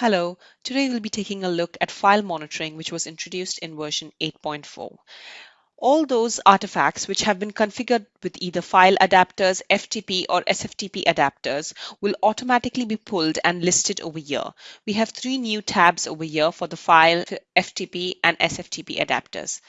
Hello, today we'll be taking a look at file monitoring which was introduced in version 8.4. All those artifacts which have been configured with either file adapters, FTP or SFTP adapters will automatically be pulled and listed over here. We have three new tabs over here for the file, FTP and SFTP adapters.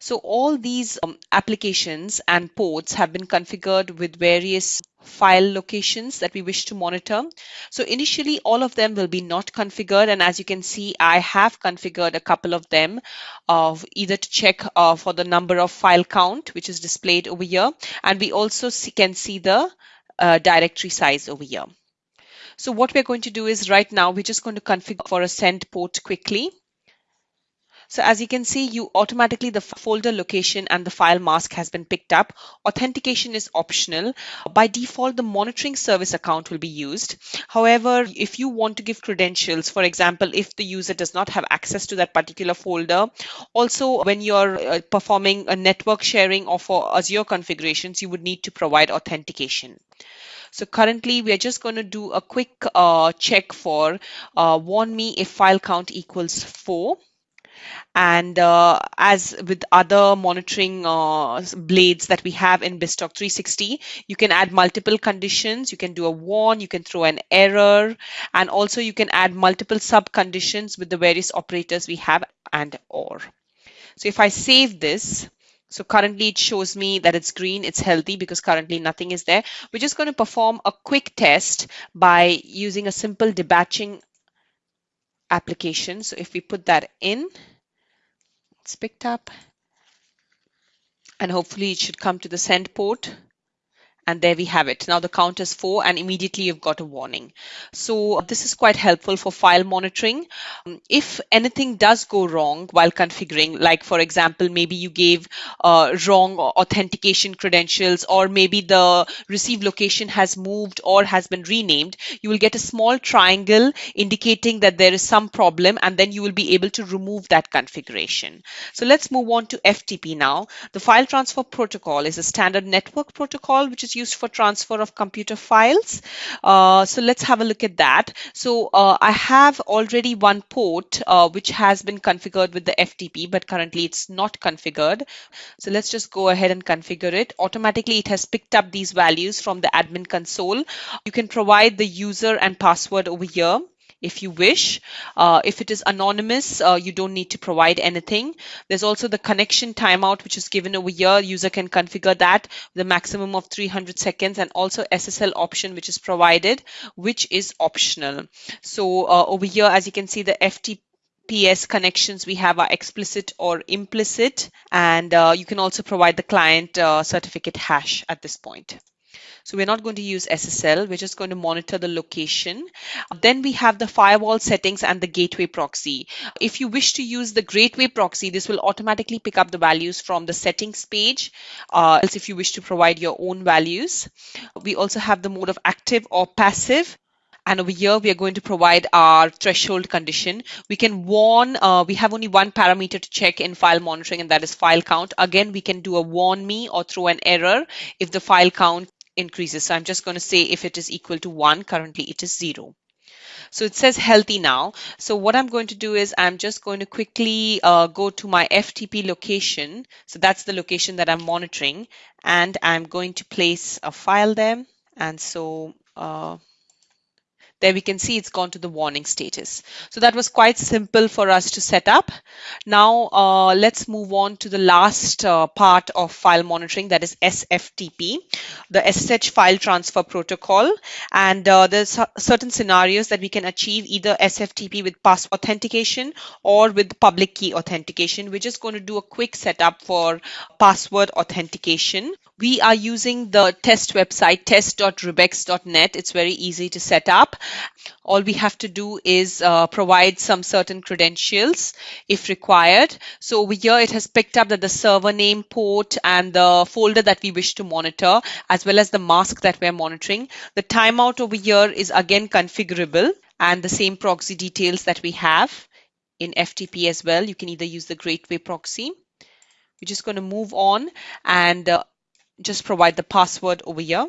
So all these um, applications and ports have been configured with various file locations that we wish to monitor. So initially all of them will be not configured and as you can see I have configured a couple of them of either to check uh, for the number of file count which is displayed over here and we also see, can see the uh, directory size over here. So what we're going to do is right now we're just going to configure for a send port quickly. So as you can see, you automatically the folder location and the file mask has been picked up. Authentication is optional. By default, the monitoring service account will be used. However, if you want to give credentials, for example, if the user does not have access to that particular folder, also when you're uh, performing a network sharing or for Azure configurations, you would need to provide authentication. So currently we are just going to do a quick uh, check for uh, warn me if file count equals 4 and uh, as with other monitoring uh, blades that we have in BizTalk 360, you can add multiple conditions. You can do a warn, you can throw an error, and also you can add multiple sub conditions with the various operators we have and or. So if I save this, so currently it shows me that it's green, it's healthy because currently nothing is there. We're just going to perform a quick test by using a simple debatching application. So if we put that in, it's picked up and hopefully it should come to the send port and there we have it. Now the count is four and immediately you've got a warning. So this is quite helpful for file monitoring. Um, if anything does go wrong while configuring, like for example, maybe you gave uh, wrong authentication credentials or maybe the receive location has moved or has been renamed, you will get a small triangle indicating that there is some problem and then you will be able to remove that configuration. So let's move on to FTP now. The file transfer protocol is a standard network protocol which is used for transfer of computer files. Uh, so let's have a look at that. So uh, I have already one port uh, which has been configured with the FTP, but currently it's not configured. So let's just go ahead and configure it. Automatically, it has picked up these values from the admin console. You can provide the user and password over here if you wish. Uh, if it is anonymous, uh, you don't need to provide anything. There's also the connection timeout, which is given over here. User can configure that the maximum of 300 seconds and also SSL option, which is provided, which is optional. So uh, over here, as you can see, the FTP PS connections we have are explicit or implicit, and uh, you can also provide the client uh, certificate hash at this point. So we're not going to use SSL. We're just going to monitor the location. Then we have the firewall settings and the gateway proxy. If you wish to use the gateway proxy, this will automatically pick up the values from the settings page. Uh, else if you wish to provide your own values. We also have the mode of active or passive. And over here, we are going to provide our threshold condition. We can warn, uh, we have only one parameter to check in file monitoring, and that is file count. Again, we can do a warn me or throw an error if the file count increases. So I'm just going to say if it is equal to 1, currently it is 0. So it says healthy now. So what I'm going to do is I'm just going to quickly uh, go to my FTP location. So that's the location that I'm monitoring. And I'm going to place a file there. And so uh, there we can see it's gone to the warning status. So that was quite simple for us to set up. Now uh, let's move on to the last uh, part of file monitoring that is SFTP, the SSH file transfer protocol. And uh, there's certain scenarios that we can achieve either SFTP with pass authentication or with public key authentication. We're just going to do a quick setup for password authentication. We are using the test website test.rebex.net. It's very easy to set up. All we have to do is uh, provide some certain credentials if required. So over here, it has picked up that the server name, port, and the folder that we wish to monitor, as well as the mask that we're monitoring. The timeout over here is again configurable and the same proxy details that we have in FTP as well. You can either use the Gateway proxy. We're just going to move on and uh, just provide the password over here.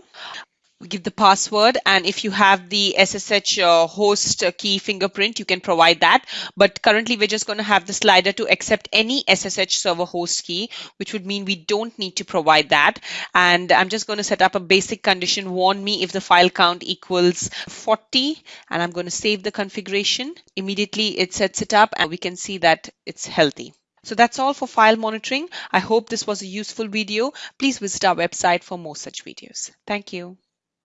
Give the password and if you have the SSH uh, host key fingerprint you can provide that but currently we're just going to have the slider to accept any SSH server host key which would mean we don't need to provide that and I'm just going to set up a basic condition warn me if the file count equals 40 and I'm going to save the configuration immediately it sets it up and we can see that it's healthy so that's all for file monitoring. I hope this was a useful video. Please visit our website for more such videos. Thank you.